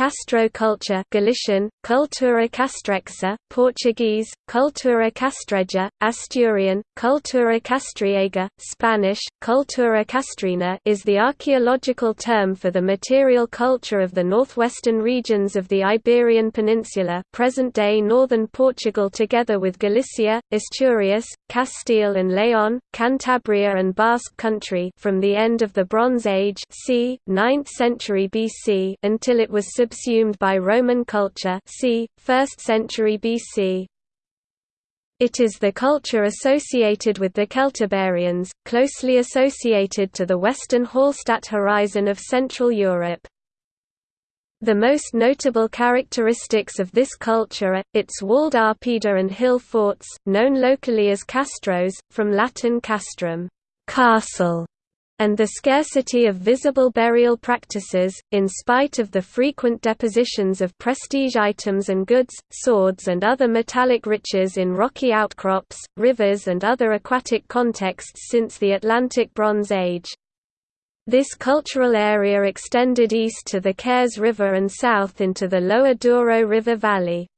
Castro culture Galician, Cultura castrexa, Portuguese, Cultura castreja, Asturian, Cultura castriega, Spanish, Cultura castrina is the archaeological term for the material culture of the northwestern regions of the Iberian Peninsula present-day northern Portugal together with Galicia, Asturias, Castile and Leon, Cantabria and Basque Country from the end of the Bronze Age c. 9th century BC until it was subsumed by Roman culture c. 1st century BC. It is the culture associated with the Celtiberians, closely associated to the western Hallstatt horizon of Central Europe. The most notable characteristics of this culture are, its walled oppida and hill forts, known locally as castros, from Latin castrum castle", and the scarcity of visible burial practices, in spite of the frequent depositions of prestige items and goods, swords and other metallic riches in rocky outcrops, rivers and other aquatic contexts since the Atlantic Bronze Age. This cultural area extended east to the Cares River and south into the lower Douro River Valley.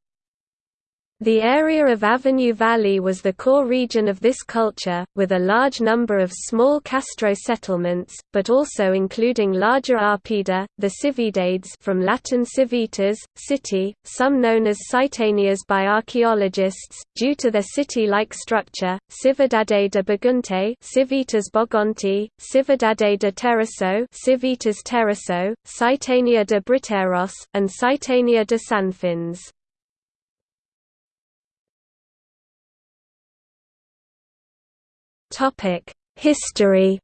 The area of Avenue Valley was the core region of this culture, with a large number of small Castro settlements, but also including larger Oppida, the Cividades from Latin civitas, city, some known as Citanias by archaeologists, due to their city-like structure, Cividade de Bagunte Civitas Bogonti, Cividade de Terroso Civitas Terroso, Citania de Briteiros, and Citania de Sanfins. History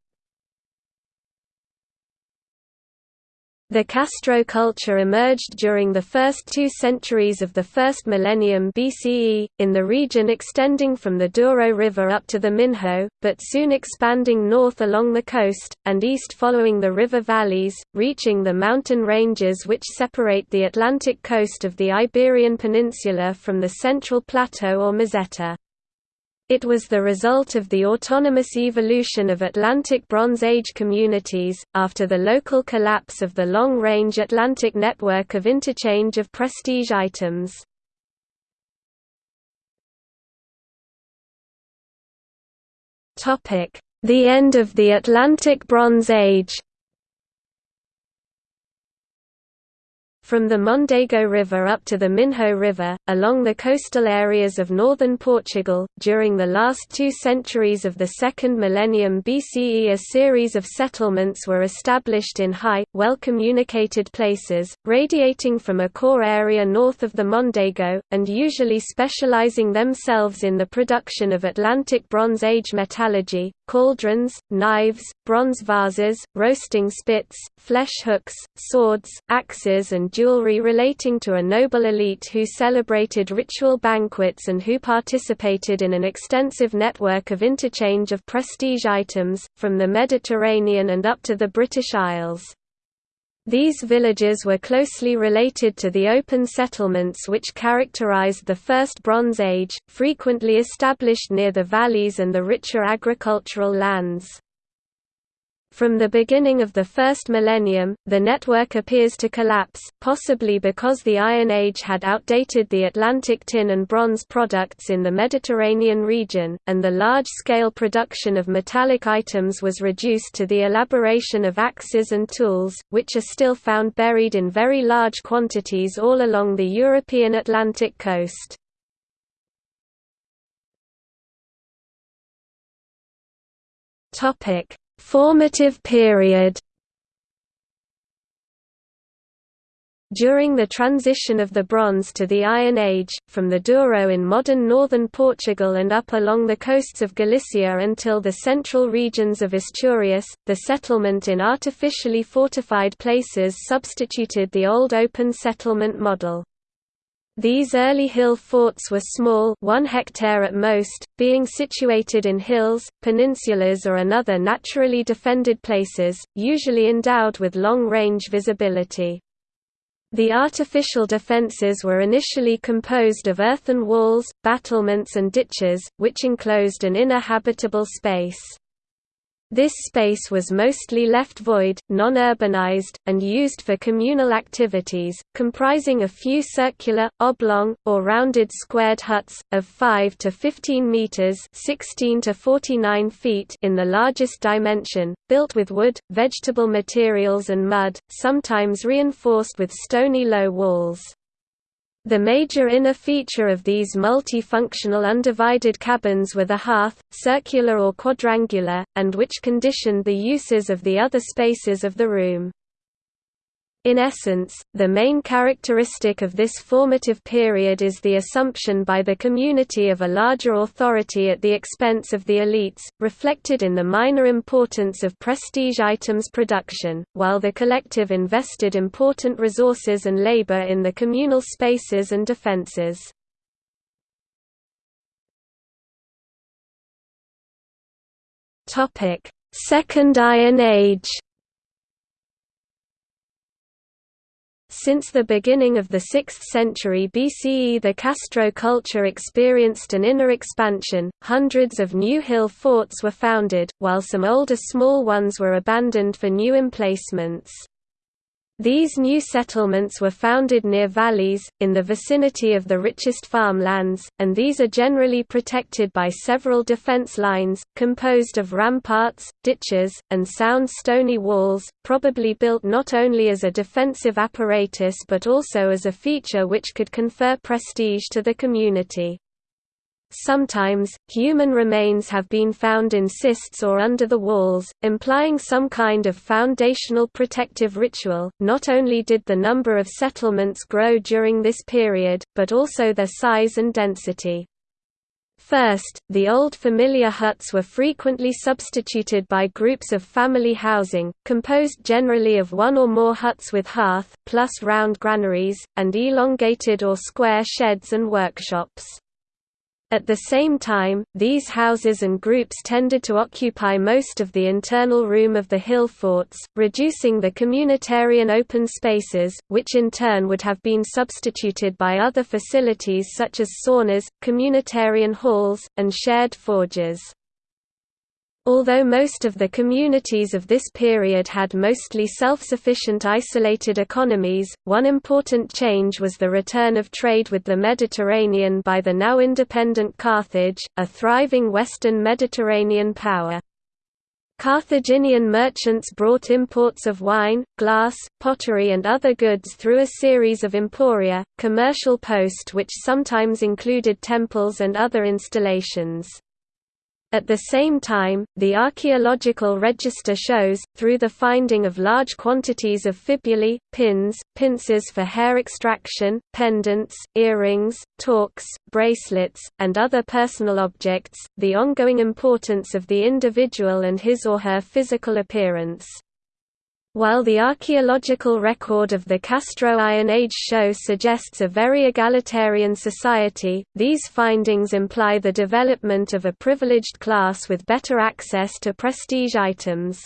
The Castro culture emerged during the first two centuries of the first millennium BCE, in the region extending from the Douro River up to the Minho, but soon expanding north along the coast, and east following the river valleys, reaching the mountain ranges which separate the Atlantic coast of the Iberian Peninsula from the Central Plateau or Meseta. It was the result of the autonomous evolution of Atlantic Bronze Age communities, after the local collapse of the long-range Atlantic network of interchange of prestige items. The end of the Atlantic Bronze Age From the Mondego River up to the Minho River, along the coastal areas of northern Portugal, during the last two centuries of the second millennium BCE a series of settlements were established in high, well-communicated places, radiating from a core area north of the Mondego, and usually specializing themselves in the production of Atlantic Bronze Age metallurgy, cauldrons, knives, bronze vases, roasting spits, flesh hooks, swords, axes and jewelry relating to a noble elite who celebrated ritual banquets and who participated in an extensive network of interchange of prestige items, from the Mediterranean and up to the British Isles. These villages were closely related to the open settlements which characterized the First Bronze Age, frequently established near the valleys and the richer agricultural lands. From the beginning of the first millennium, the network appears to collapse, possibly because the Iron Age had outdated the Atlantic tin and bronze products in the Mediterranean region, and the large-scale production of metallic items was reduced to the elaboration of axes and tools, which are still found buried in very large quantities all along the European Atlantic coast. Topic Formative period During the transition of the Bronze to the Iron Age, from the Douro in modern northern Portugal and up along the coasts of Galicia until the central regions of Asturias, the settlement in artificially fortified places substituted the old open settlement model. These early hill forts were small one hectare at most, being situated in hills, peninsulas or another naturally defended places, usually endowed with long-range visibility. The artificial defences were initially composed of earthen walls, battlements and ditches, which enclosed an inner habitable space. This space was mostly left void, non-urbanized, and used for communal activities, comprising a few circular, oblong, or rounded squared huts, of 5 to 15 meters 16 to 49 feet in the largest dimension, built with wood, vegetable materials and mud, sometimes reinforced with stony low walls. The major inner feature of these multi-functional undivided cabins were the hearth, circular or quadrangular, and which conditioned the uses of the other spaces of the room. In essence, the main characteristic of this formative period is the assumption by the community of a larger authority at the expense of the elites, reflected in the minor importance of prestige items production, while the collective invested important resources and labor in the communal spaces and defenses. Second Iron Age Since the beginning of the 6th century BCE the Castro culture experienced an inner expansion, hundreds of new hill forts were founded, while some older small ones were abandoned for new emplacements. These new settlements were founded near valleys, in the vicinity of the richest farmlands, and these are generally protected by several defense lines, composed of ramparts, ditches, and sound stony walls, probably built not only as a defensive apparatus but also as a feature which could confer prestige to the community. Sometimes, human remains have been found in cists or under the walls, implying some kind of foundational protective ritual. Not only did the number of settlements grow during this period, but also their size and density. First, the old familiar huts were frequently substituted by groups of family housing, composed generally of one or more huts with hearth, plus round granaries, and elongated or square sheds and workshops. At the same time, these houses and groups tended to occupy most of the internal room of the hill forts, reducing the communitarian open spaces, which in turn would have been substituted by other facilities such as saunas, communitarian halls, and shared forges. Although most of the communities of this period had mostly self-sufficient isolated economies, one important change was the return of trade with the Mediterranean by the now independent Carthage, a thriving western Mediterranean power. Carthaginian merchants brought imports of wine, glass, pottery and other goods through a series of emporia, commercial post which sometimes included temples and other installations. At the same time, the archaeological register shows, through the finding of large quantities of fibulae, pins, pincers for hair extraction, pendants, earrings, torques, bracelets, and other personal objects, the ongoing importance of the individual and his or her physical appearance. While the archaeological record of the Castro Iron Age show suggests a very egalitarian society, these findings imply the development of a privileged class with better access to prestige items.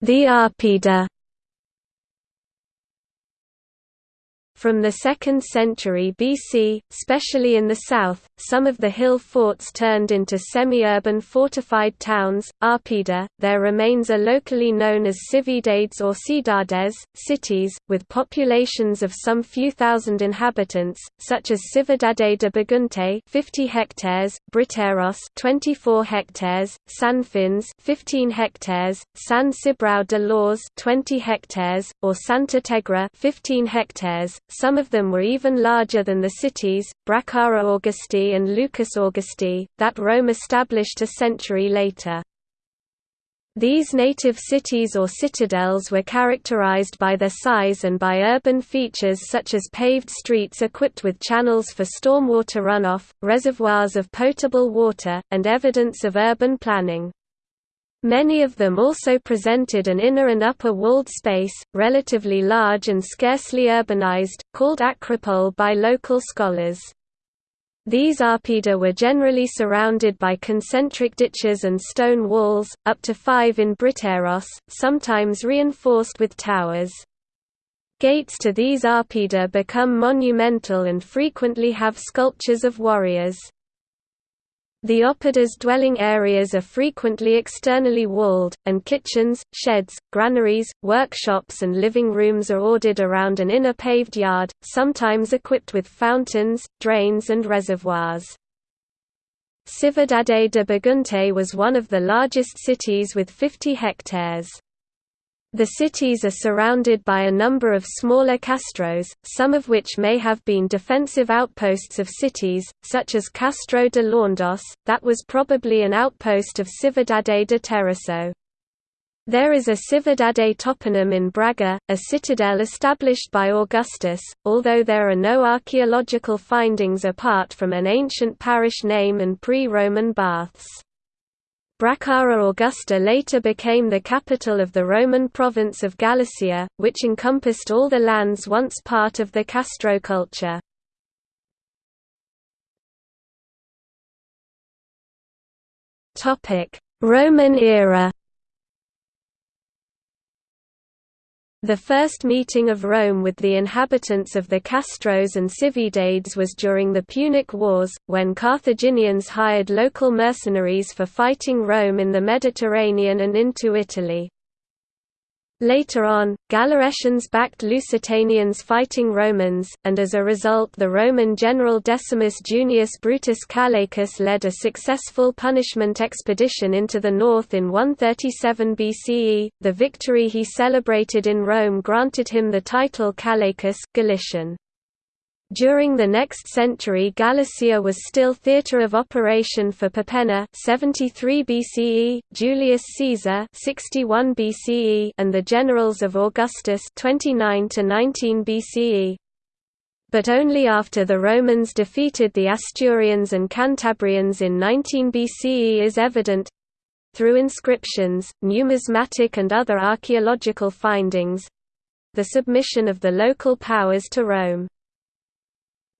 The Oppida From the 2nd century BC, especially in the south, some of the hill forts turned into semi-urban fortified towns, Oppida. their remains are locally known as cividades or cidades, cities, with populations of some few thousand inhabitants, such as Cividade de Bagunte 50 hectares, Briteiros 24 hectares, San Fins 15 hectares, San Cibrao de Laws 20 hectares, or Santa Tegra 15 hectares some of them were even larger than the cities, Bracara Augusta and Lucus Augusti, that Rome established a century later. These native cities or citadels were characterized by their size and by urban features such as paved streets equipped with channels for stormwater runoff, reservoirs of potable water, and evidence of urban planning. Many of them also presented an inner and upper walled space, relatively large and scarcely urbanized, called acropole by local scholars. These oppida were generally surrounded by concentric ditches and stone walls, up to five in Briteiros, sometimes reinforced with towers. Gates to these oppida become monumental and frequently have sculptures of warriors. The oppida's dwelling areas are frequently externally walled, and kitchens, sheds, granaries, workshops and living rooms are ordered around an inner paved yard, sometimes equipped with fountains, drains and reservoirs. Cividade de Bagunte was one of the largest cities with 50 hectares. The cities are surrounded by a number of smaller castros, some of which may have been defensive outposts of cities, such as Castro de Laundos, that was probably an outpost of Cividade de Terraço. There is a Cividade toponym in Braga, a citadel established by Augustus, although there are no archaeological findings apart from an ancient parish name and pre-Roman baths. Bracara Augusta later became the capital of the Roman province of Galicia, which encompassed all the lands once part of the Castro culture. Roman era The first meeting of Rome with the inhabitants of the Castros and Cividades was during the Punic Wars, when Carthaginians hired local mercenaries for fighting Rome in the Mediterranean and into Italy. Later on, Gallaecians backed Lusitanians fighting Romans, and as a result the Roman general Decimus Junius Brutus Callaicus led a successful punishment expedition into the north in 137 BCE. The victory he celebrated in Rome granted him the title Callaicus Galician. During the next century Galicia was still theatre of operation for Perpenna 73 BCE, Julius Caesar 61 BCE and the generals of Augustus 29 to 19 BCE. But only after the Romans defeated the Asturians and Cantabrians in 19 BCE is evident through inscriptions, numismatic and other archaeological findings the submission of the local powers to Rome.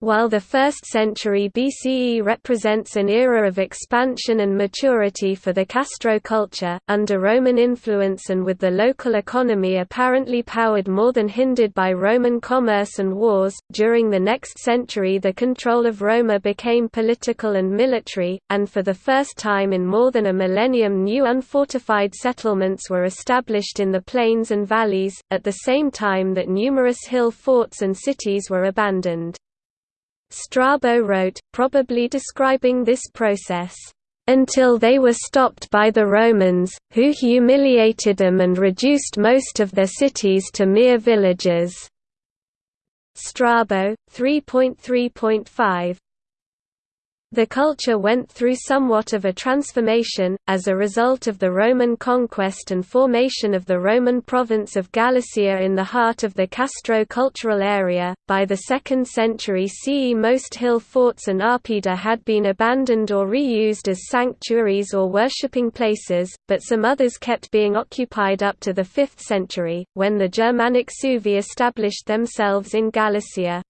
While the 1st century BCE represents an era of expansion and maturity for the Castro culture, under Roman influence and with the local economy apparently powered more than hindered by Roman commerce and wars, during the next century the control of Roma became political and military, and for the first time in more than a millennium new unfortified settlements were established in the plains and valleys, at the same time that numerous hill forts and cities were abandoned. Strabo wrote, probably describing this process, "...until they were stopped by the Romans, who humiliated them and reduced most of their cities to mere villages." Strabo, 3.3.5 the culture went through somewhat of a transformation, as a result of the Roman conquest and formation of the Roman province of Galicia in the heart of the Castro cultural area. By the 2nd century CE, most hill forts and oppida had been abandoned or reused as sanctuaries or worshipping places, but some others kept being occupied up to the 5th century, when the Germanic Suevi established themselves in Galicia.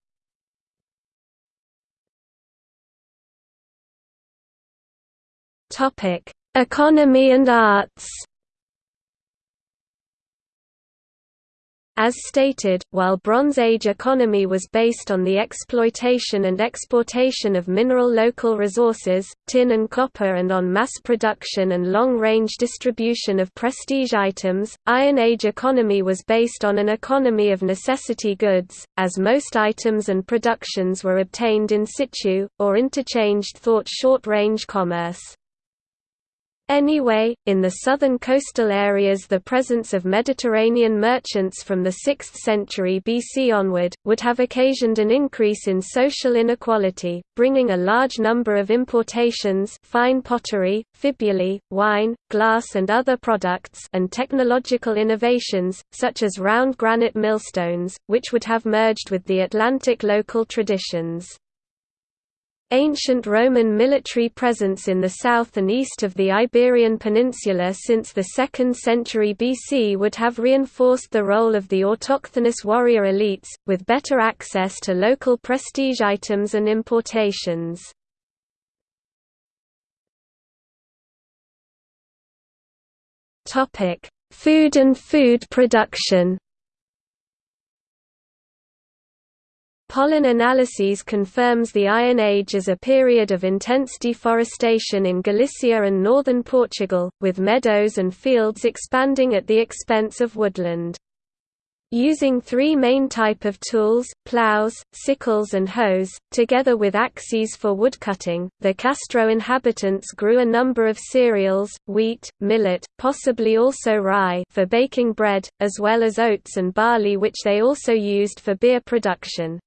Topic: Economy and arts. As stated, while Bronze Age economy was based on the exploitation and exportation of mineral local resources, tin and copper and on mass production and long-range distribution of prestige items, Iron Age economy was based on an economy of necessity goods, as most items and productions were obtained in situ, or interchanged thought short-range commerce. Anyway, in the southern coastal areas the presence of Mediterranean merchants from the 6th century BC onward, would have occasioned an increase in social inequality, bringing a large number of importations fine pottery, fibulae, wine, glass and other products and technological innovations, such as round granite millstones, which would have merged with the Atlantic local traditions. Ancient Roman military presence in the south and east of the Iberian Peninsula since the 2nd century BC would have reinforced the role of the autochthonous warrior elites, with better access to local prestige items and importations. Food and food production Pollen analyses confirms the Iron Age as a period of intense deforestation in Galicia and northern Portugal, with meadows and fields expanding at the expense of woodland. Using three main type of tools, plows, sickles and hoes, together with axes for woodcutting, the Castro inhabitants grew a number of cereals, wheat, millet, possibly also rye for baking bread, as well as oats and barley which they also used for beer production.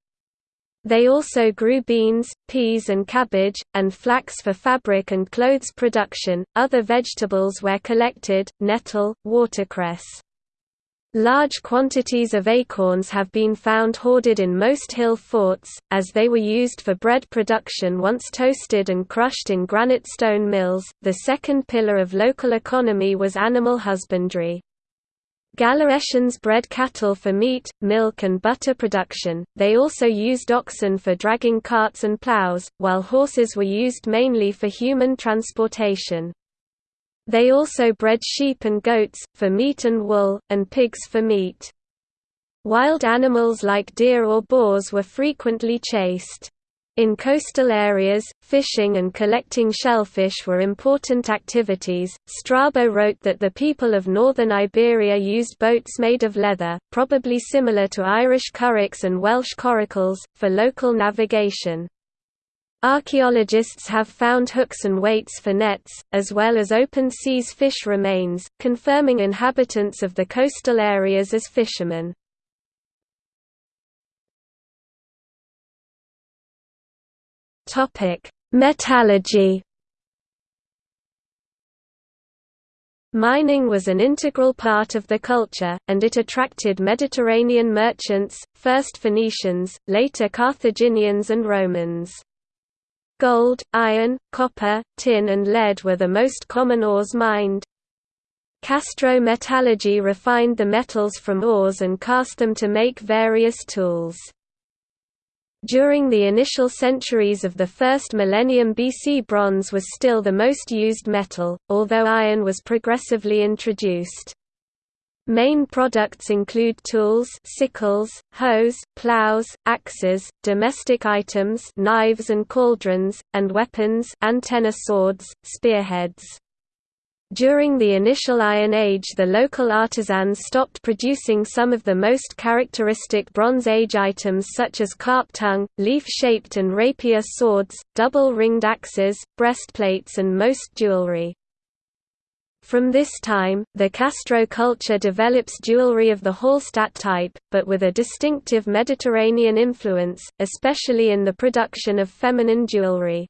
They also grew beans, peas and cabbage, and flax for fabric and clothes production. Other vegetables were collected, nettle, watercress. Large quantities of acorns have been found hoarded in most hill forts, as they were used for bread production once toasted and crushed in granite stone mills. The second pillar of local economy was animal husbandry. Gallaecians bred cattle for meat, milk and butter production, they also used oxen for dragging carts and plows, while horses were used mainly for human transportation. They also bred sheep and goats, for meat and wool, and pigs for meat. Wild animals like deer or boars were frequently chased. In coastal areas, fishing and collecting shellfish were important activities. Strabo wrote that the people of northern Iberia used boats made of leather, probably similar to Irish curraghs and Welsh coracles, for local navigation. Archaeologists have found hooks and weights for nets, as well as open seas fish remains, confirming inhabitants of the coastal areas as fishermen. Metallurgy Mining was an integral part of the culture, and it attracted Mediterranean merchants, first Phoenicians, later Carthaginians and Romans. Gold, iron, copper, tin and lead were the most common ores mined. Castro metallurgy refined the metals from ores and cast them to make various tools. During the initial centuries of the first millennium BC bronze was still the most used metal, although iron was progressively introduced. Main products include tools sickles, hoes, plows, axes, domestic items knives and cauldrons, and weapons antenna swords, spearheads. During the initial Iron Age the local artisans stopped producing some of the most characteristic Bronze Age items such as carp tongue, leaf-shaped and rapier swords, double-ringed axes, breastplates and most jewelry. From this time, the Castro culture develops jewelry of the Hallstatt type, but with a distinctive Mediterranean influence, especially in the production of feminine jewelry.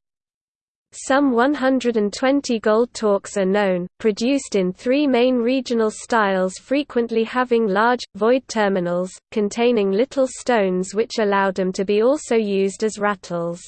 Some 120 gold torques are known, produced in three main regional styles frequently having large, void terminals, containing little stones which allowed them to be also used as rattles.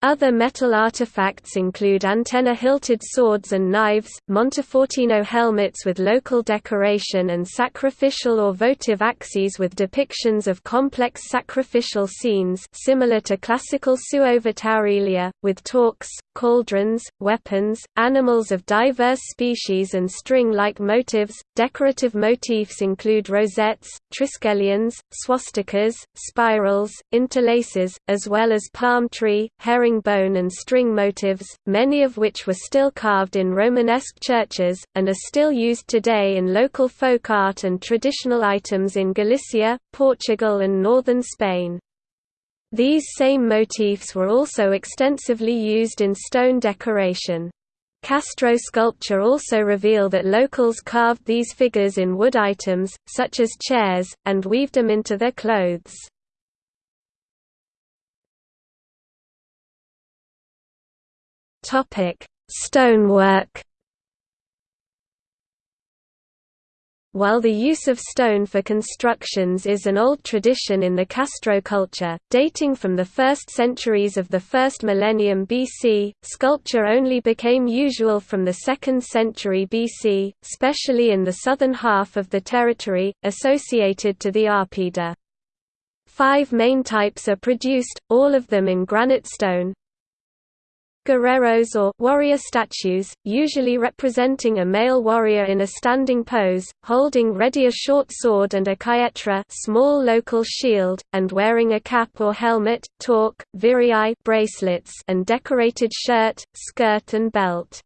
Other metal artifacts include antenna-hilted swords and knives, Montefortino helmets with local decoration and sacrificial or votive axes with depictions of complex sacrificial scenes similar to classical suovitaurilia, with torques, cauldrons, weapons, animals of diverse species and string-like motifs. Decorative motifs include rosettes, triskelions, swastikas, spirals, interlaces, as well as palm tree, herring herringbone and string motifs, many of which were still carved in Romanesque churches, and are still used today in local folk art and traditional items in Galicia, Portugal and northern Spain. These same motifs were also extensively used in stone decoration. Castro sculpture also reveal that locals carved these figures in wood items, such as chairs, and weaved them into their clothes. Stonework. While the use of stone for constructions is an old tradition in the Castro culture, dating from the first centuries of the first millennium BC, sculpture only became usual from the 2nd century BC, especially in the southern half of the territory, associated to the Oppida. Five main types are produced, all of them in granite stone, guerreros or warrior statues, usually representing a male warrior in a standing pose, holding ready a short sword and a caetra small local shield, and wearing a cap or helmet, torque, virii bracelets and decorated shirt, skirt and belt.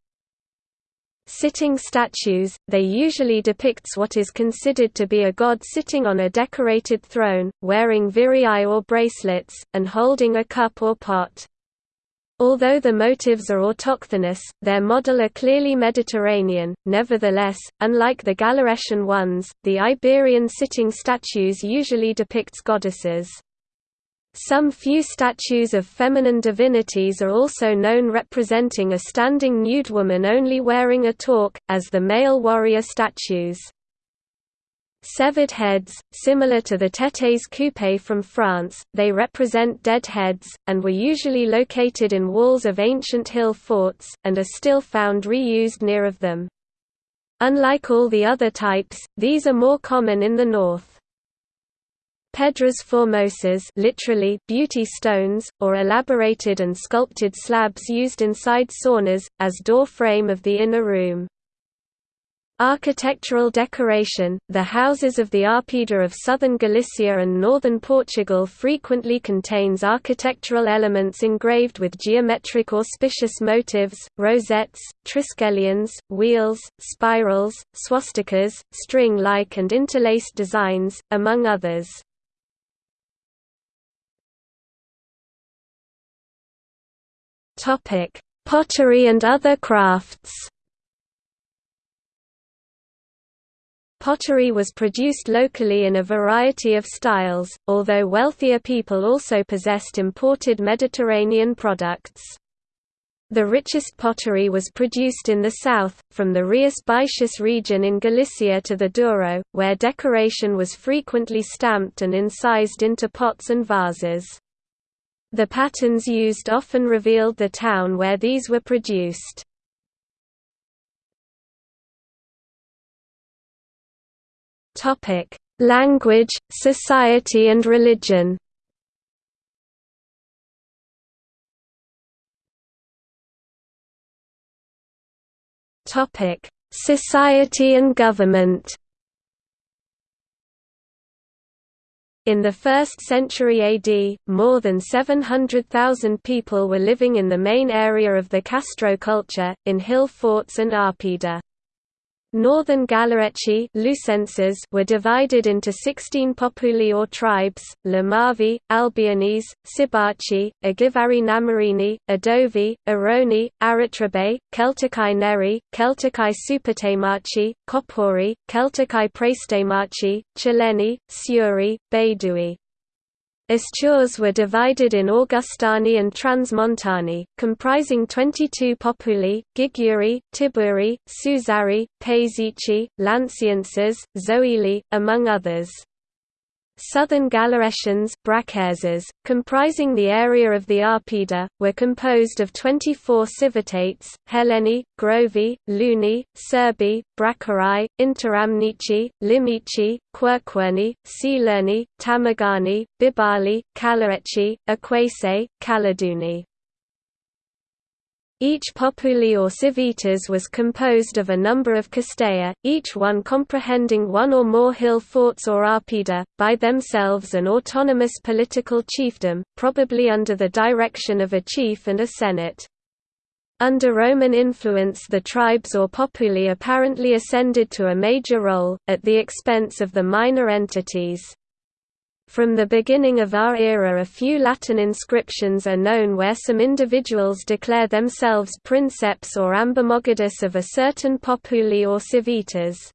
Sitting statues, they usually depicts what is considered to be a god sitting on a decorated throne, wearing virii or bracelets, and holding a cup or pot. Although the motives are autochthonous, their model are clearly Mediterranean, nevertheless, unlike the Gallaecian ones, the Iberian sitting statues usually depicts goddesses. Some few statues of feminine divinities are also known representing a standing nude woman only wearing a torque, as the male warrior statues. Severed heads, similar to the têtes coupées from France, they represent dead heads, and were usually located in walls of ancient hill forts, and are still found reused near of them. Unlike all the other types, these are more common in the north. Pedras formosas literally beauty stones, or elaborated and sculpted slabs used inside saunas, as door frame of the inner room. Architectural decoration The houses of the oppida of southern Galicia and northern Portugal frequently contains architectural elements engraved with geometric auspicious motifs, rosettes, triskelions, wheels, spirals, swastikas, string-like and interlaced designs, among others. Pottery and other crafts Pottery was produced locally in a variety of styles, although wealthier people also possessed imported Mediterranean products. The richest pottery was produced in the south, from the Rias Baixas region in Galicia to the Douro, where decoration was frequently stamped and incised into pots and vases. The patterns used often revealed the town where these were produced. Topic: Language, society and religion. Topic: Society and government. In the 1st century AD, more than 700,000 people were living in the main area of the Castro culture, in hill forts and oppida. Northern Gallaeci were divided into 16 populi or tribes, Lamavi, Albionese, Sibachi, Agivari Namarini, Adovi, Aroni, Aratrabe, Celtici Neri, Celtici Supatemachi, Kopori, Celtici Prestemachi, Chileni, Siuri, Baidui. Astures were divided in Augustani and Transmontani, comprising 22 populi, Giguri, Tiburi, Suzari, Paesici, Lancienses, Zoili, among others. Southern Gallaecians comprising the area of the oppida, were composed of 24 civitates, Heleni, Grovi, Luni, Serbi, Bracarai, Interamnici, Limici, Querquerni, Silerni, Tamagani, Bibali, Calaeci, Aquese, Caladuni. Each populi or civitas was composed of a number of castella, each one comprehending one or more hill forts or oppida, by themselves an autonomous political chiefdom, probably under the direction of a chief and a senate. Under Roman influence the tribes or populi apparently ascended to a major role, at the expense of the minor entities. From the beginning of our era a few Latin inscriptions are known where some individuals declare themselves princeps or ambimogidus of a certain populi or civitas.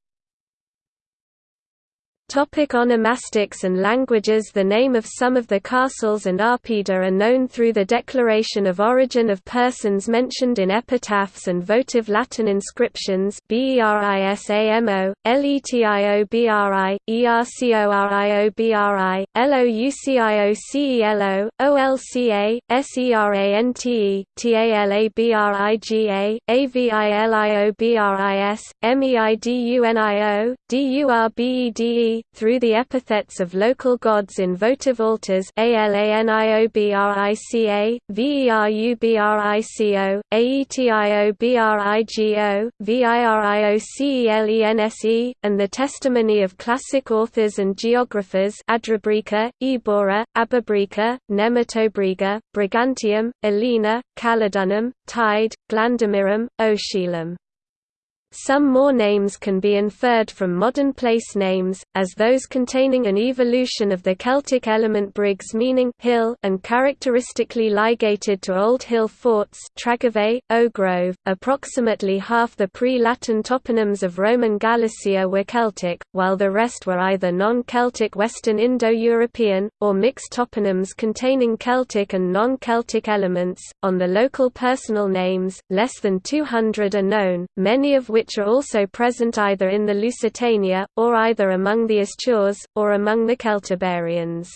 Topic onomastics and languages. The name of some of the castles and oppida are known through the declaration of origin of persons mentioned in epitaphs and votive Latin inscriptions Berisamo, Letiobri, Ercoriobri, Louciocelo, Olca, Serante, Talabriga, AvilioBris, Meidunio, Durbede Through the epithets of local gods in votive altars Alaniobrica, Verubrico, Aetiobrigo, Viriocelense, and the testimony of classic authors and geographers Adrabrica, Ebora, Ababrica, Nematobriga, Brigantium, Elena, Caledonum, Tide, Glandamirum, Oeschylum. Some more names can be inferred from modern place names, as those containing an evolution of the Celtic element Briggs meaning hill and characteristically ligated to old hill forts Tregove, Ogrove. Approximately half the pre-Latin toponyms of Roman Galicia were Celtic, while the rest were either non-Celtic Western Indo-European, or mixed toponyms containing Celtic and non-Celtic elements. On the local personal names, less than 200 are known, many of which which are also present either in the Lusitania, or either among the Astures, or among the Celtiberians.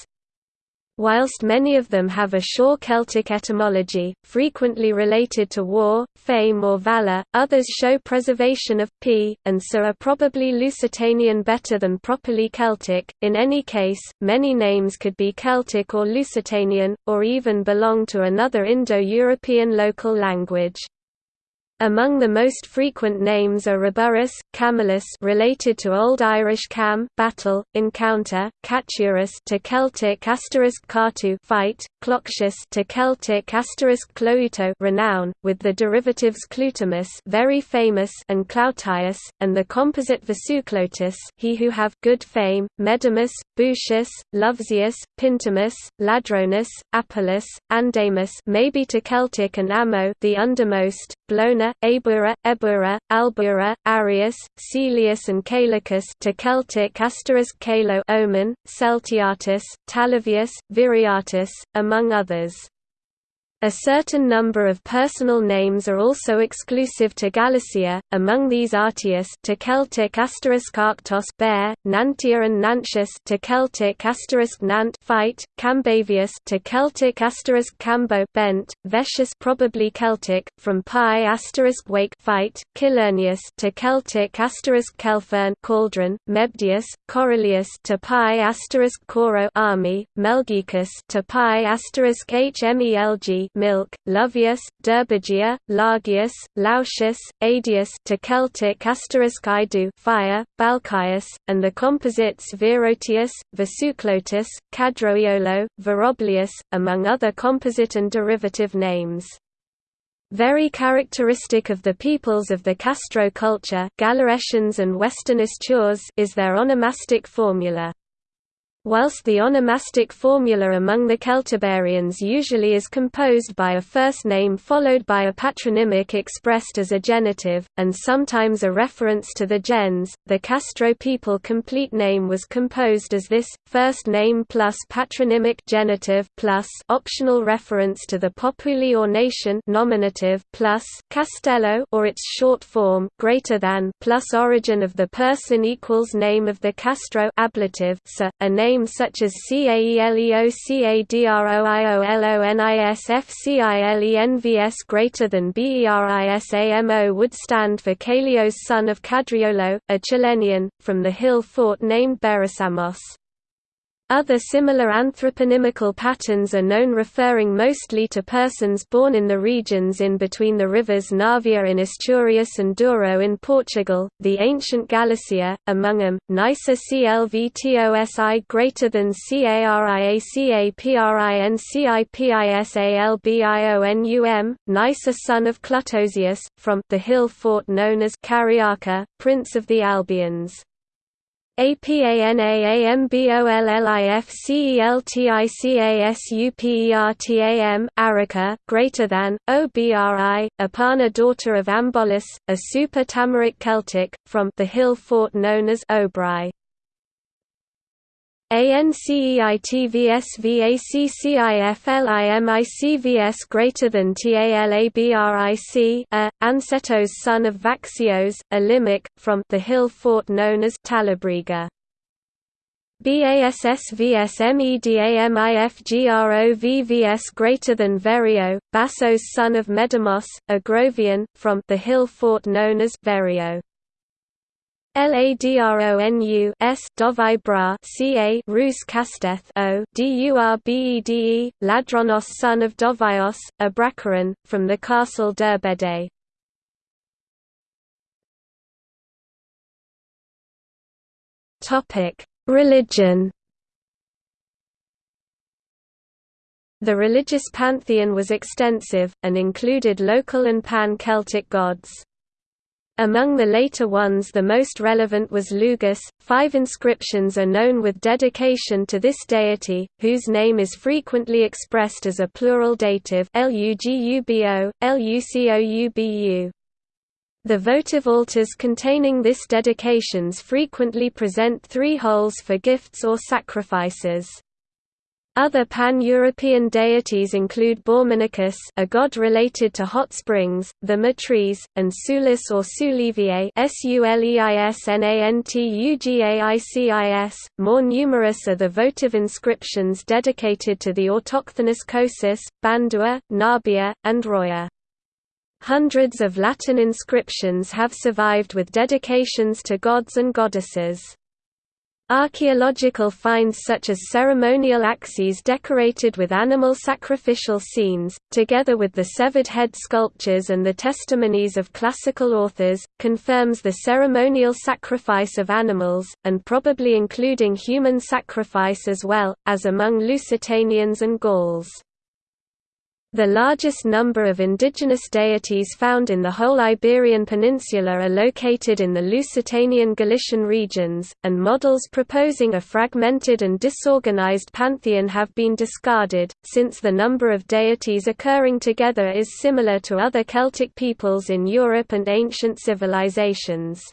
Whilst many of them have a Shor Celtic etymology, frequently related to war, fame or valour, others show preservation of p, and so are probably Lusitanian better than properly Celtic. In any case, many names could be Celtic or Lusitanian, or even belong to another Indo-European local language. Among the most frequent names are Reburrus, Camillus related to Old Irish cam battle, encounter, Caturus to Celtic asterisk cartu fight, Cloxius to Celtic asterisk clouto renown, with the derivatives Clutimus very famous and Clautius, and the composite Vasuclotus he who have good fame, Medimus, Bucius, Lovesius, Pintimus, Ladronus, Apollos, Andamus maybe to Celtic and Amo the undermost, Blona, Abura, Ebura, Albura, Arius, Celius and Calicus to Celtic asterisk Calo Omen, Celtiatus, Talavius, Viriatus, among others. A certain number of personal names are also exclusive to Galicia, among these Artius to Celtic asterisk Arctos bear, Nantia and Nantius to Celtic asterisk Nant fight, Cambavius to Celtic asterisk Cambo bent, Vetius probably Celtic, from Pi asterisk wake fight, Kilurnius to Celtic asterisk Kelfern cauldron, Mebdius, Coryllius to Pi asterisk Coro army, Melgicus to Pi asterisk Hmelg milk, Luvius, Derbigia, Largius, Lausius, Adius to Celtic Idu fire, Balchius, and the composites Virotius, Vasuclotus, Cadroiolo, Veroblius, among other composite and derivative names. Very characteristic of the peoples of the Castro culture Gallaecians and Western Astures is their onomastic formula. Whilst the onomastic formula among the Celtiberians usually is composed by a first name followed by a patronymic expressed as a genitive, and sometimes a reference to the gens, the Castro people complete name was composed as this, first name plus patronymic genitive plus optional reference to the populi or nation nominative plus Castello or its short form greater than plus origin of the person equals name of the Castro ablative a name names such as CAELEOCADROIOLONISFCILENVS greater than BERISAMO would stand for Calios son of Cadriolo, a Chilenian, from the hill fort named Berisamos. Other similar anthroponymical patterns are known referring mostly to persons born in the regions in between the rivers Navia in Asturias and Douro in Portugal, the ancient Galicia, among them, Nisa CLVTOSI greater than CARIACAPRINCIPISALBIONUM, Nisa son of Clutosius, from the hill fort known as Cariaca, Prince of the Albions. APANAAMBOLLIFCELTICASUPERTAM Arica, greater than, OBRI, Apana daughter of Ambolus, a super-Tamaric Celtic, from the hill fort known as Obri. ANCEITVSVACCIFLIMICVS greater than TALABRIC a, Ansetos son of Vaxios, a Limic, from the hill fort known as Talabriga. BASSVSMEDAMIFGROVVS greater than Verio, Bassos son of Medamos, a Grovian, from the hill fort known as Verio. Ladronu S Dovai Bra Ca Rus Casteth O Durbede Ladronos son of Dovaios, a Bracaran, from the castle Durbede. Topic Religion The religious pantheon was extensive, and included local and pan-Celtic gods. Among the later ones the most relevant was Lugus. Five inscriptions are known with dedication to this deity, whose name is frequently expressed as a plural dative Lugubo. The votive altars containing this dedications frequently present three holes for gifts or sacrifices. Other pan-European deities include Bormanicus a god related to hot springs, the Matres, and Sulis or Suleviae More numerous are the votive inscriptions dedicated to the autochthonous Khosis, Bandua, Nabia, and Roya. Hundreds of Latin inscriptions have survived with dedications to gods and goddesses. Archaeological finds such as ceremonial axes decorated with animal sacrificial scenes, together with the severed head sculptures and the testimonies of classical authors, confirms the ceremonial sacrifice of animals, and probably including human sacrifice as well, as among Lusitanians and Gauls. The largest number of indigenous deities found in the whole Iberian Peninsula are located in the Lusitanian Galician regions, and models proposing a fragmented and disorganized pantheon have been discarded, since the number of deities occurring together is similar to other Celtic peoples in Europe and ancient civilizations.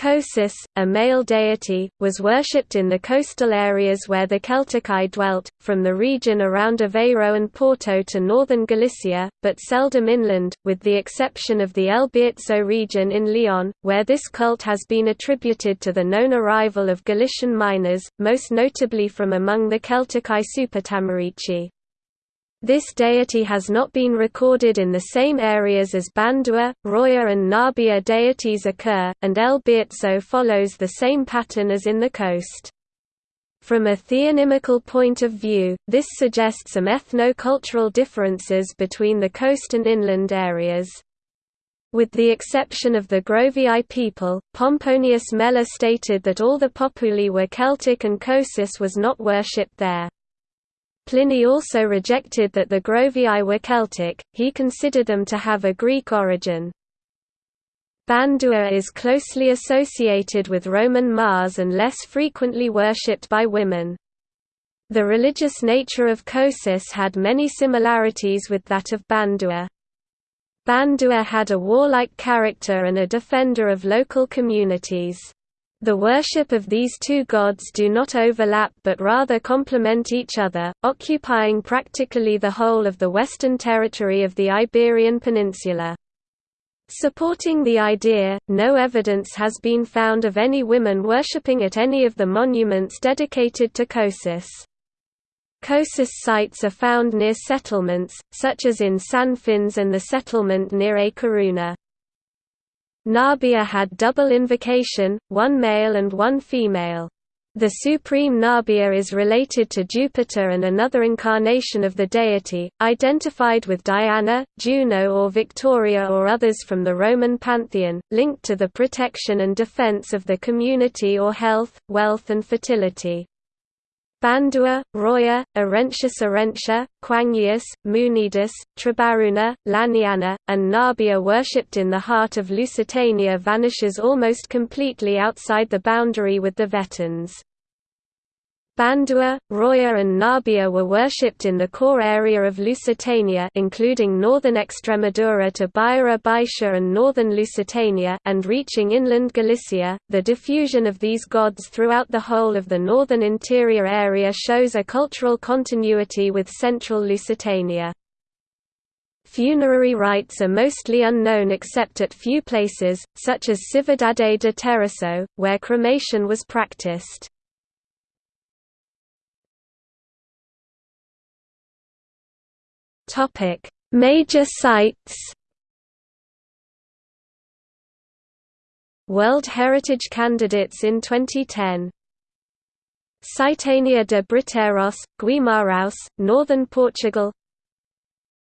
Khosis, a male deity, was worshipped in the coastal areas where the Celtici dwelt, from the region around Aveiro and Porto to northern Galicia, but seldom inland, with the exception of the El Bierzo region in Leon, where this cult has been attributed to the known arrival of Galician miners, most notably from among the Celtici Supertamarici. This deity has not been recorded in the same areas as Bandua, Roya and Nabia deities occur, and El Bierzo follows the same pattern as in the coast. From a theonymical point of view, this suggests some ethno-cultural differences between the coast and inland areas. With the exception of the Grovii people, Pomponius Mela stated that all the Populi were Celtic and Khosis was not worshipped there. Pliny also rejected that the Grovii were Celtic, he considered them to have a Greek origin. Bandua is closely associated with Roman Mars and less frequently worshipped by women. The religious nature of Khosis had many similarities with that of Bandua. Bandua had a warlike character and a defender of local communities. The worship of these two gods do not overlap but rather complement each other, occupying practically the whole of the western territory of the Iberian Peninsula. Supporting the idea, no evidence has been found of any women worshipping at any of the monuments dedicated to Khosis. Khosis sites are found near settlements, such as in San Fins and the settlement near A Coruna. Nabia had double invocation, one male and one female. The supreme Nabia is related to Jupiter and another incarnation of the deity, identified with Diana, Juno or Victoria or others from the Roman pantheon, linked to the protection and defense of the community or health, wealth and fertility. Bandua, Roya, Arentius Arentia, Quangius, Munidus, Trebaruna, Laniana, and Nabia worshipped in the heart of Lusitania vanishes almost completely outside the boundary with the Vetans. Bandua, Roya and Nabia were worshipped in the core area of Lusitania including northern Extremadura to Beira Baixa and northern Lusitania and reaching inland Galicia. The diffusion of these gods throughout the whole of the northern interior area shows a cultural continuity with central Lusitania. Funerary rites are mostly unknown except at few places, such as Cividade de Terroso, where cremation was practiced. Topic: Major sites. World Heritage candidates in 2010 Citania de Briteiros, Guimarães, northern Portugal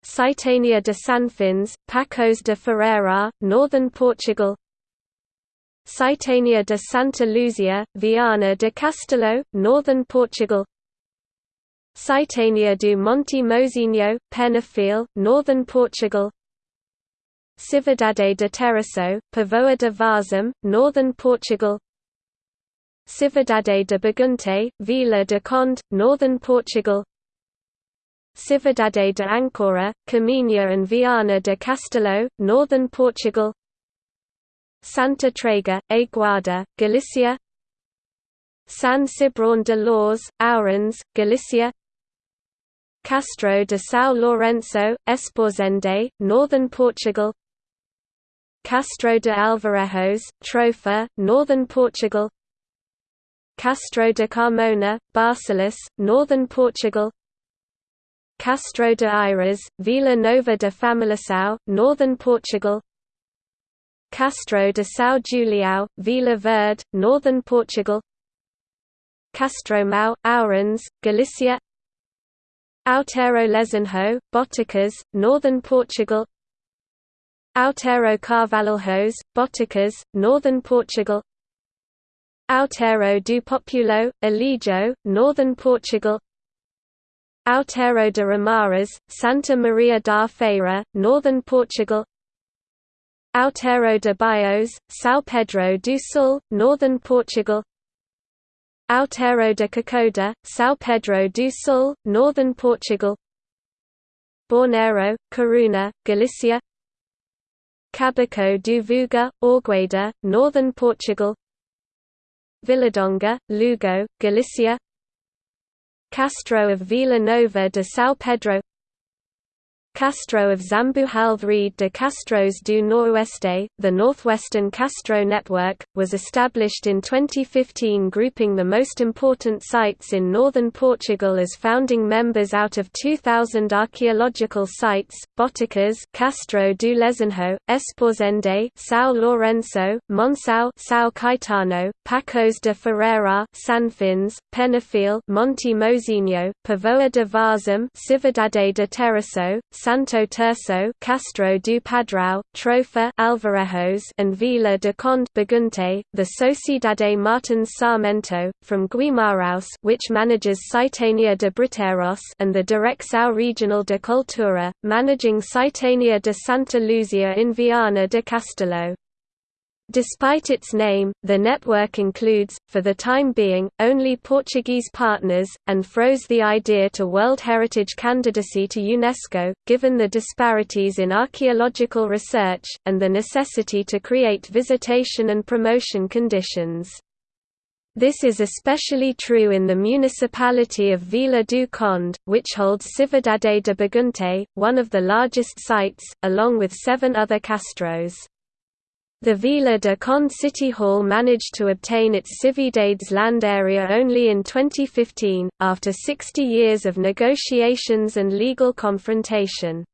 Citania de Sanfins, Pacos de Ferreira, northern Portugal Citania de Santa Luzia, Viana de Castelo, northern Portugal Citania do Monte Mozinho, Penafiel, northern Portugal. Cividade de Terroso, Póvoa de Varzim, northern Portugal. Cividade de Bagunte, Vila de Conde, northern Portugal. Cividade de Ancora, Caminha and Viana de Castelo, northern Portugal. Santa Trega, Aguada, Galicia. San Cibrón de Loures, Ourens, Galicia Castro de São Lourenço, Esposende, northern Portugal Castro de Alvarejos, Trofa, northern Portugal Castro de Carmona, Barcelos, northern Portugal Castro de Iras, Vila Nova de Famalicão, northern Portugal Castro de São Julião, Vila Verde, northern Portugal Castro Castromão, Ourens, Galicia Outeiro Lezenho, Boticas, northern Portugal. Outeiro Carvalhos, Boticas, northern Portugal. Outeiro do Populo, Alijó, northern Portugal. Outeiro de Ramaras, Santa Maria da Feira, northern Portugal. Outeiro de Baios, São Pedro do Sul, northern Portugal Outeiro de Cocoda, São Pedro do Sul, northern Portugal. Borneiro, Coruna, Galicia. Cabaco do Vouga, Águeda, northern Portugal. Viladonga, Lugo, Galicia. Castro of Vila Nova de São Pedro Castro of Zambujalve Rede de Castros do Noroeste, the Northwestern Castro Network, was established in 2015 grouping the most important sites in northern Portugal as founding members out of 2,000 archaeological sites, Boticas Castro do Lezenho, Esposende São Lourenço, Monção São Caetano, Pacos de Ferreira Sanfins, Penafiel Monte Mozinho, Póvoa de Varzim Cividade de Terroso, Santo Terço Castro do Padrão, Trofa Alvarejos and Vila de Conde Bagunte, the Sociedade Martins Sarmento, from Guimarães which manages Citania de Briteiros and the Direcção Regional de Cultura, managing Citania de Santa Luzia in Viana de Castelo. Despite its name, the network includes, for the time being, only Portuguese partners, and froze the idea to World Heritage candidacy to UNESCO, given the disparities in archaeological research, and the necessity to create visitation and promotion conditions. This is especially true in the municipality of Vila do Conde, which holds Cividade de Bagunte, one of the largest sites, along with seven other castros. The Vila de Con City Hall managed to obtain its Cividades land area only in 2015, after 60 years of negotiations and legal confrontation.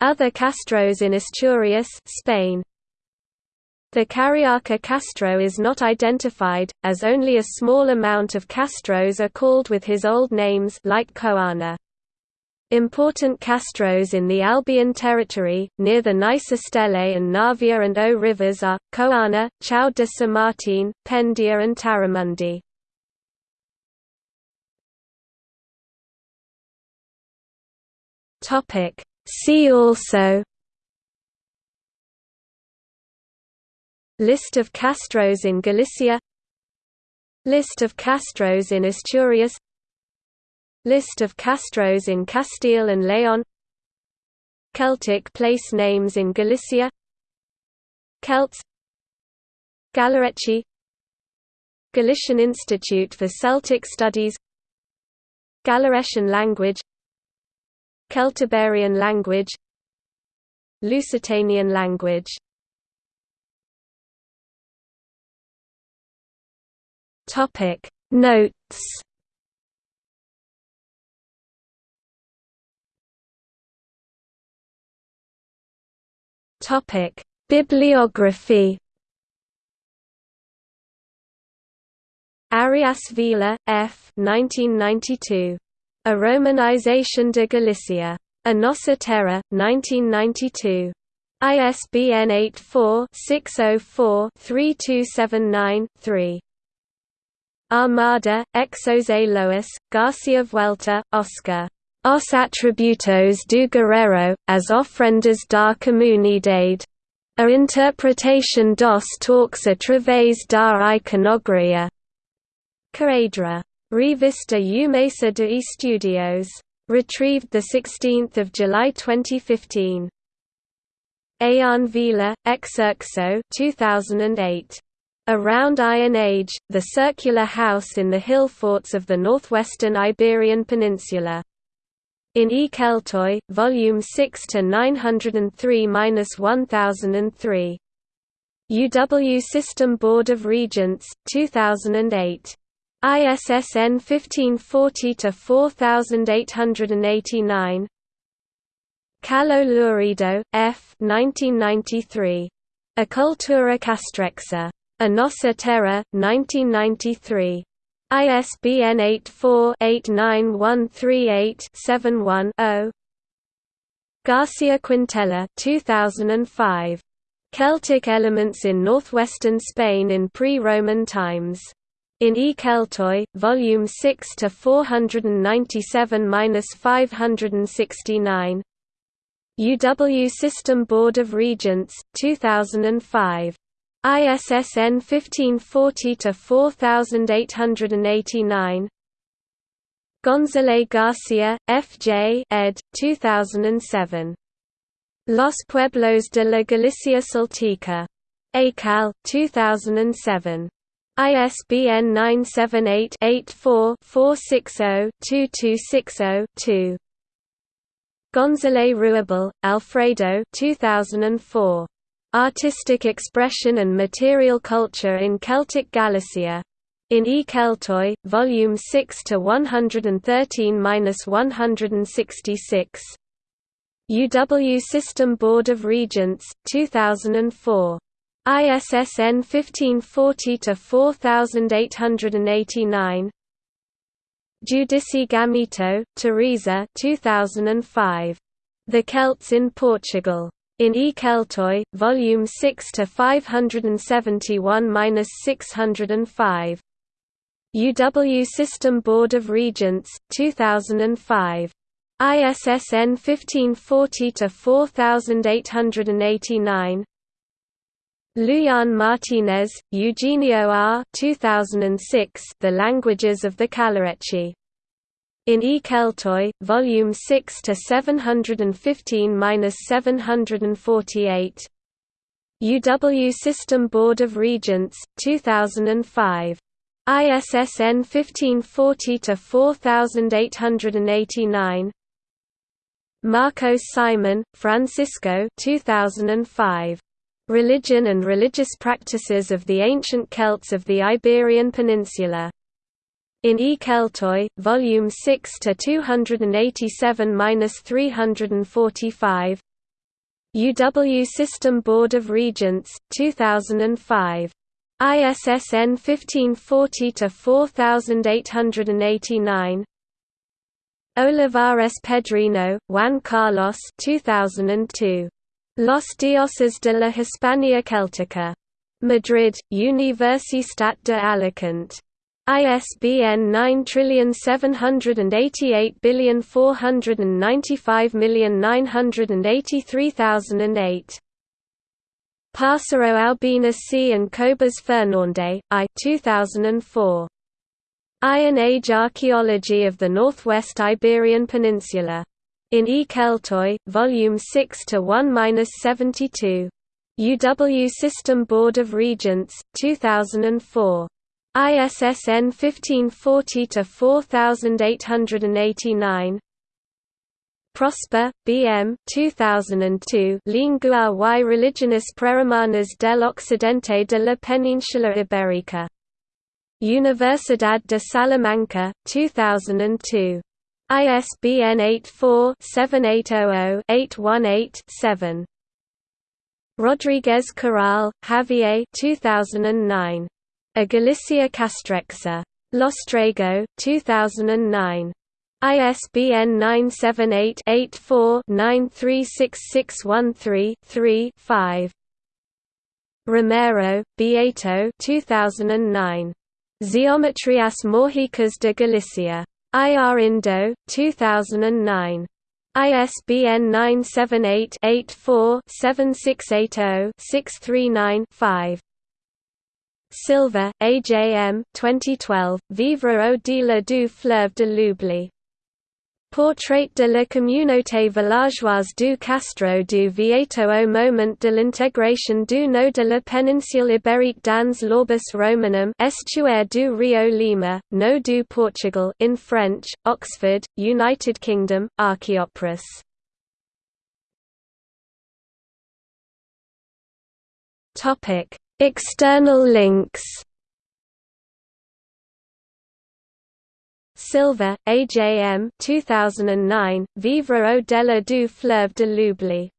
Other castros in Asturias Spain. The Carriaca Castro is not identified, as only a small amount of castros are called with his old names like Coana. Important castros in the Albion territory, near the Nice Stele and Navia and O rivers are, Coana, Chão de São Martin, Pendia and Taramundi. See also List of castros in Galicia List of castros in Asturias List of castros in Castile and Leon Celtic place names in Galicia. Celts. Gallaeci Galician Institute for Celtic Studies. Gallaecian language. Celtiberian language. Lusitanian language. Notes Topic: Bibliography Arias-Vila, F. 1992. A Romanization de Galicia. A Nossa Terra, 1992. ISBN 84-604-3279-3. Armada, Exose Lois, Garcia Vuelta, Oscar. Os atributos do guerrero, as ofrendas da comunidade. A interpretation dos talks através da iconografia. Caedra. Revista Umesa de Estudios. Retrieved 16 July 2015. Ayan Vila, Exerxo 2008. Around Iron Age, the circular house in the hill forts of the northwestern Iberian Peninsula. In E. Keltoi, Volume 6 to 903-1003. UW System Board of Regents, 2008. ISSN 1540-4889 Callo Lourido, F. 1993. A Cultura Castrexa. A Nossa Terra, 1993. ISBN 84-89138-71-0 Garcia Quintela 2005. Celtic Elements in Northwestern Spain in Pre-Roman Times. In E. Keltoi, Volume 6 to 497-569. UW System Board of Regents, 2005. ISSN 1540-4889 González Garcia, F.J. ed. 2007. Los Pueblos de la Galicia Celtica. ACAL, 2007. ISBN 978-84-460-2260-2. González Ruibal, Alfredo 2004. Artistic Expression and Material Culture in Celtic Galicia. In E. Keltoi, Volume 6 to 113-166. UW System Board of Regents, 2004. ISSN 1540-4889 Júdice Gamito, Teresa 2005. The Celts in Portugal. In E. Keltoi, Volume 6 to 571-605. UW System Board of Regents, 2005. ISSN 1540 to 4889. Lujan Martinez, Eugenio R. 2006, The Languages of the Calauretsi. In E. Keltoi, Volume 6 to 715-748. UW System Board of Regents, 2005. ISSN 1540 to 4889. Marcos Simon, Francisco 2005. Religion and Religious Practices of the Ancient Celts of the Iberian Peninsula. In E. Keltoi, Volume 6 to 287-345. UW System Board of Regents, 2005. ISSN 1540-4889. Olivares Pedreño, Juan Carlos 2002. Los Dioses de la Hispania Celtica. Madrid, Universitat de Alicante. ISBN 9788495983008. Pássaro Albina C. and Cobas Fernande, I 2004. Iron Age Archaeology of the Northwest Iberian Peninsula. In E. Keltoi, Volume 6 to 1-72. UW System Board of Regents, 2004. ISSN 1540-4889 Prosper, B.M. 2002 Lingua y Religiones Prerromanas del Occidente de la Península Ibérica. Universidad de Salamanca, 2002. ISBN 84-7800-818-7. Rodriguez Corral, Javier 2009. A Galicia Castrexa. Lostrego, 2009. ISBN 978-84-936613-3-5. Romero, Beato 2009. Geometrias Mágicas de Galicia. IR Indo, 2009. ISBN 978-84-7680-639-5. Silva, AJM 2012, Vivre au-delà du fleuve de l'oubli. Portrait de la communauté villageoise du Castro du Vieto au moment de l'intégration du nord de la péninsule ibérique dans l'Orbis Romanum estuaire du Rio Lima, no du Portugal in French, Oxford, United Kingdom, Archaeopteryx. External links Silva, AJM 2009, Vivre au-delà du fleuve de l'oubli.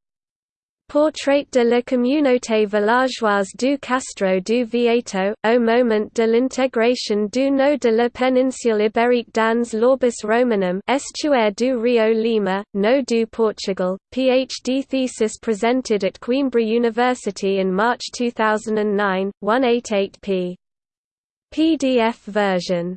Portrait de la communauté villageoise du Castro du Vieto, au moment de l'intégration du nord de la péninsule ibérique dans l'Orbis Romanum estuaire du Rio Lima, no du Portugal, PhD thesis presented at Coimbra University in March 2009, 188p. PDF version